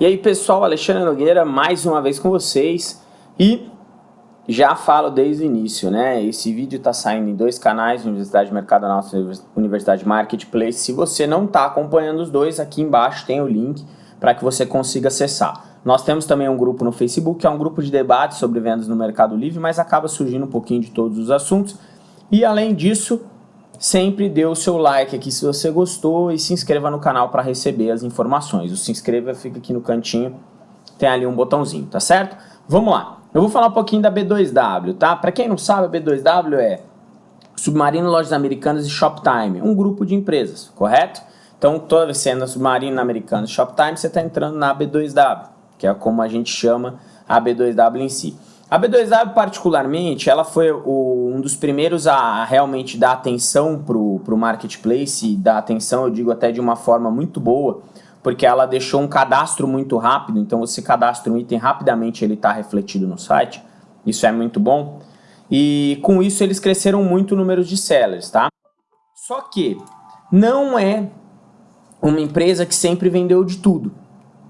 E aí pessoal, Alexandre Nogueira mais uma vez com vocês e já falo desde o início, né? Esse vídeo está saindo em dois canais, Universidade Mercado Nosso e Universidade Marketplace. Se você não está acompanhando os dois, aqui embaixo tem o link para que você consiga acessar. Nós temos também um grupo no Facebook, que é um grupo de debate sobre vendas no Mercado Livre, mas acaba surgindo um pouquinho de todos os assuntos. E além disso, sempre dê o seu like aqui se você gostou e se inscreva no canal para receber as informações. O se inscreva fica aqui no cantinho, tem ali um botãozinho, tá certo? Vamos lá. Eu vou falar um pouquinho da B2W, tá? Para quem não sabe, a B2W é Submarino Lojas Americanas e Shoptime, um grupo de empresas, correto? Então, toda vez anda Submarino Americanas e Shoptime, você está entrando na B2W, que é como a gente chama a B2W em si. A B2W, particularmente, ela foi o, um dos primeiros a realmente dar atenção para o marketplace, dar atenção, eu digo até de uma forma muito boa, porque ela deixou um cadastro muito rápido, então você cadastra um item rapidamente, ele está refletido no site, isso é muito bom. E com isso eles cresceram muito o número de sellers, tá? Só que não é uma empresa que sempre vendeu de tudo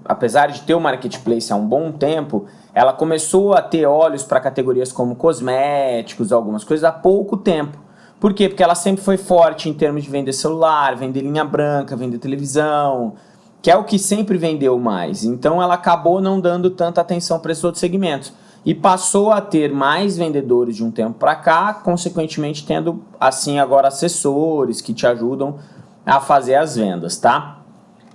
apesar de ter o marketplace há um bom tempo, ela começou a ter olhos para categorias como cosméticos, algumas coisas, há pouco tempo. Por quê? Porque ela sempre foi forte em termos de vender celular, vender linha branca, vender televisão, que é o que sempre vendeu mais. Então ela acabou não dando tanta atenção para esses outros segmentos. E passou a ter mais vendedores de um tempo para cá, consequentemente tendo assim agora assessores que te ajudam a fazer as vendas, tá?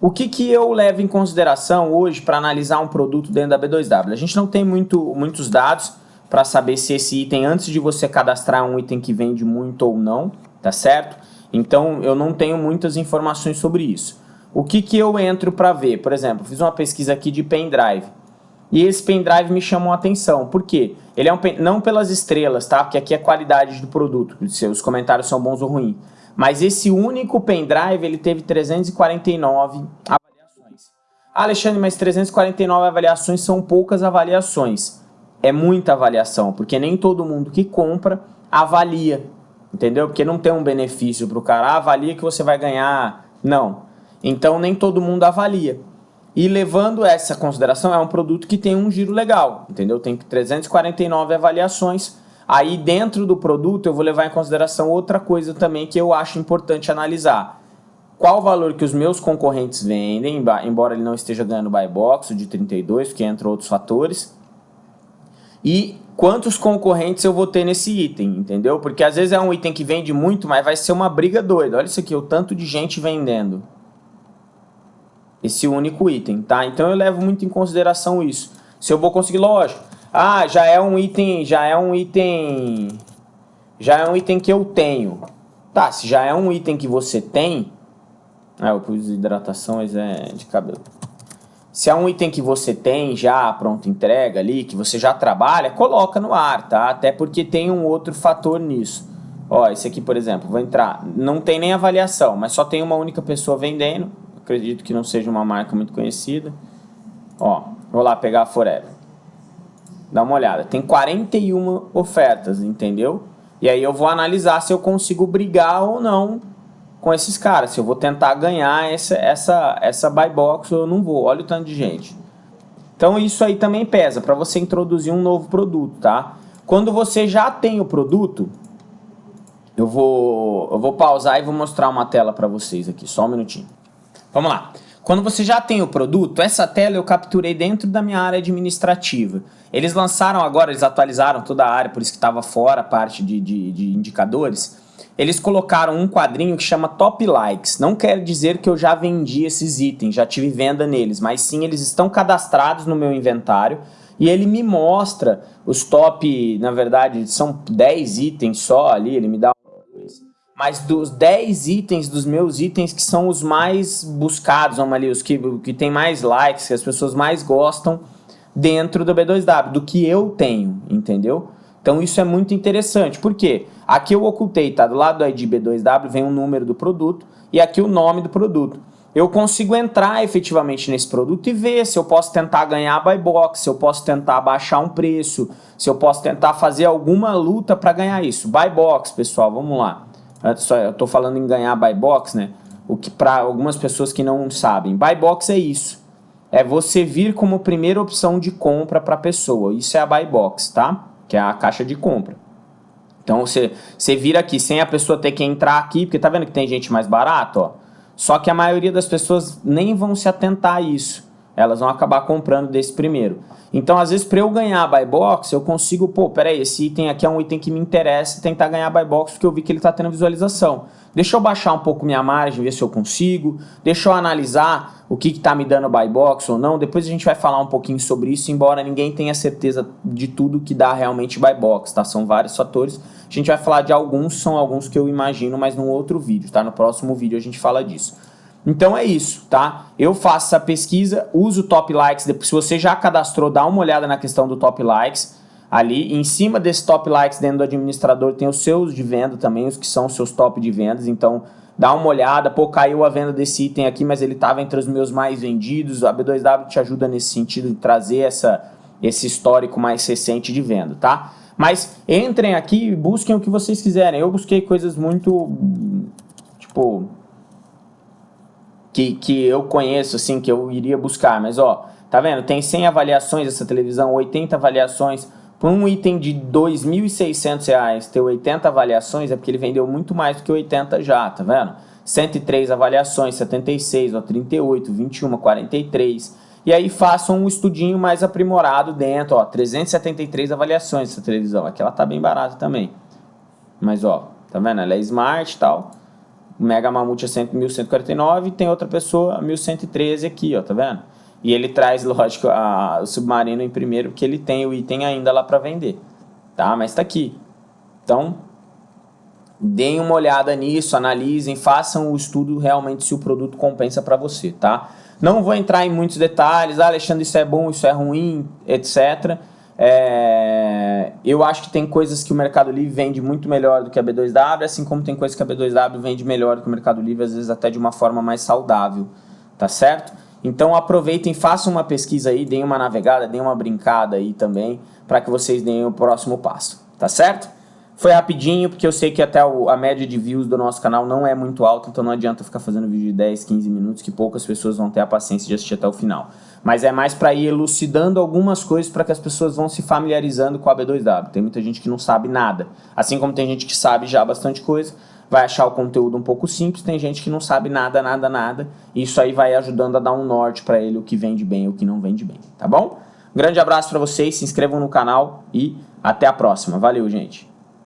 O que, que eu levo em consideração hoje para analisar um produto dentro da B2W? A gente não tem muito, muitos dados para saber se esse item, antes de você cadastrar um item que vende muito ou não, tá certo? Então eu não tenho muitas informações sobre isso. O que, que eu entro para ver? Por exemplo, fiz uma pesquisa aqui de pendrive. E esse pendrive me chamou a atenção. Por quê? Ele é um não pelas estrelas, tá? Porque aqui é a qualidade do produto, se os comentários são bons ou ruins. Mas esse único pendrive, ele teve 349 avaliações. Ah, Alexandre, mas 349 avaliações são poucas avaliações. É muita avaliação, porque nem todo mundo que compra avalia, entendeu? Porque não tem um benefício para o cara, ah, avalia que você vai ganhar. Não. Então nem todo mundo avalia. E levando essa consideração, é um produto que tem um giro legal, entendeu? Tem 349 avaliações, Aí dentro do produto eu vou levar em consideração outra coisa também que eu acho importante analisar. Qual o valor que os meus concorrentes vendem, embora ele não esteja ganhando buy box de 32, que entra outros fatores. E quantos concorrentes eu vou ter nesse item, entendeu? Porque às vezes é um item que vende muito, mas vai ser uma briga doida. Olha isso aqui, o tanto de gente vendendo. Esse único item, tá? Então eu levo muito em consideração isso. Se eu vou conseguir, lógico, ah, já é um item, já é um item, já é um item que eu tenho. Tá, se já é um item que você tem, ah, eu pus hidratação, mas é de cabelo. Se é um item que você tem já pronto entrega ali, que você já trabalha, coloca no ar, tá? Até porque tem um outro fator nisso. Ó, esse aqui, por exemplo, vou entrar, não tem nem avaliação, mas só tem uma única pessoa vendendo. Acredito que não seja uma marca muito conhecida. Ó, vou lá pegar a Forever. Dá uma olhada. Tem 41 ofertas, entendeu? E aí eu vou analisar se eu consigo brigar ou não com esses caras. Se eu vou tentar ganhar essa, essa, essa buy box ou eu não vou. Olha o tanto de gente. Então isso aí também pesa para você introduzir um novo produto, tá? Quando você já tem o produto, eu vou, eu vou pausar e vou mostrar uma tela para vocês aqui. Só um minutinho. Vamos lá. Quando você já tem o produto, essa tela eu capturei dentro da minha área administrativa. Eles lançaram agora, eles atualizaram toda a área, por isso que estava fora a parte de, de, de indicadores. Eles colocaram um quadrinho que chama Top Likes. Não quer dizer que eu já vendi esses itens, já tive venda neles, mas sim eles estão cadastrados no meu inventário e ele me mostra os top, na verdade, são 10 itens só ali, ele me dá mas dos 10 itens, dos meus itens que são os mais buscados, vamos ali, os que, que tem mais likes, que as pessoas mais gostam dentro do B2W, do que eu tenho, entendeu? Então isso é muito interessante, por quê? Aqui eu ocultei, tá? Do lado do ID B2W vem o número do produto e aqui o nome do produto. Eu consigo entrar efetivamente nesse produto e ver se eu posso tentar ganhar buy box, se eu posso tentar baixar um preço, se eu posso tentar fazer alguma luta para ganhar isso. Buy box, pessoal, vamos lá. Eu estou falando em ganhar buy box, né? O que para algumas pessoas que não sabem, buy box é isso. é você vir como primeira opção de compra para a pessoa. Isso é a buy box, tá? Que é a caixa de compra. Então você, você vira aqui sem a pessoa ter que entrar aqui, porque tá vendo que tem gente mais barato, ó? Só que a maioria das pessoas nem vão se atentar a isso. Elas vão acabar comprando desse primeiro. Então, às vezes, para eu ganhar buy box, eu consigo, pô, peraí, esse item aqui é um item que me interessa, tentar ganhar buy box porque eu vi que ele está tendo visualização. Deixa eu baixar um pouco minha margem, ver se eu consigo. Deixa eu analisar o que está me dando buy box ou não. Depois a gente vai falar um pouquinho sobre isso, embora ninguém tenha certeza de tudo que dá realmente buy box, tá? São vários fatores. A gente vai falar de alguns, são alguns que eu imagino, mas num outro vídeo, tá? No próximo vídeo a gente fala disso. Então é isso, tá? Eu faço essa pesquisa, uso o top likes, se você já cadastrou, dá uma olhada na questão do top likes ali. Em cima desse top likes dentro do administrador tem os seus de venda também, os que são os seus top de vendas, então dá uma olhada, pô, caiu a venda desse item aqui, mas ele estava entre os meus mais vendidos, a B2W te ajuda nesse sentido de trazer essa, esse histórico mais recente de venda, tá? Mas entrem aqui e busquem o que vocês quiserem, eu busquei coisas muito, tipo, que, que eu conheço, assim, que eu iria buscar. Mas, ó, tá vendo? Tem 100 avaliações essa televisão, 80 avaliações. Por um item de R$ 2.600 ter 80 avaliações é porque ele vendeu muito mais do que 80 já, tá vendo? 103 avaliações, 76, ó, 38, 21, 43. E aí façam um estudinho mais aprimorado dentro, ó, 373 avaliações essa televisão. Aqui ela tá bem barata também. Mas, ó, tá vendo? Ela é smart e tal. O Mega Mamute é 1149 e tem outra pessoa 1113 aqui, ó, tá vendo? E ele traz, lógico, a, o Submarino em primeiro, porque ele tem o item ainda lá para vender, tá? Mas tá aqui. Então, deem uma olhada nisso, analisem, façam o estudo realmente se o produto compensa para você, tá? Não vou entrar em muitos detalhes, ah, Alexandre, isso é bom, isso é ruim, etc., é, eu acho que tem coisas que o Mercado Livre vende muito melhor do que a B2W, assim como tem coisas que a B2W vende melhor do que o Mercado Livre, às vezes até de uma forma mais saudável, tá certo? Então aproveitem, façam uma pesquisa aí, deem uma navegada, deem uma brincada aí também, para que vocês deem o próximo passo, tá certo? Foi rapidinho, porque eu sei que até a média de views do nosso canal não é muito alta, então não adianta ficar fazendo vídeo de 10, 15 minutos, que poucas pessoas vão ter a paciência de assistir até o final mas é mais para ir elucidando algumas coisas para que as pessoas vão se familiarizando com a B2W. Tem muita gente que não sabe nada, assim como tem gente que sabe já bastante coisa, vai achar o conteúdo um pouco simples, tem gente que não sabe nada, nada, nada, e isso aí vai ajudando a dar um norte para ele o que vende bem e o que não vende bem, tá bom? Um grande abraço para vocês, se inscrevam no canal e até a próxima. Valeu, gente!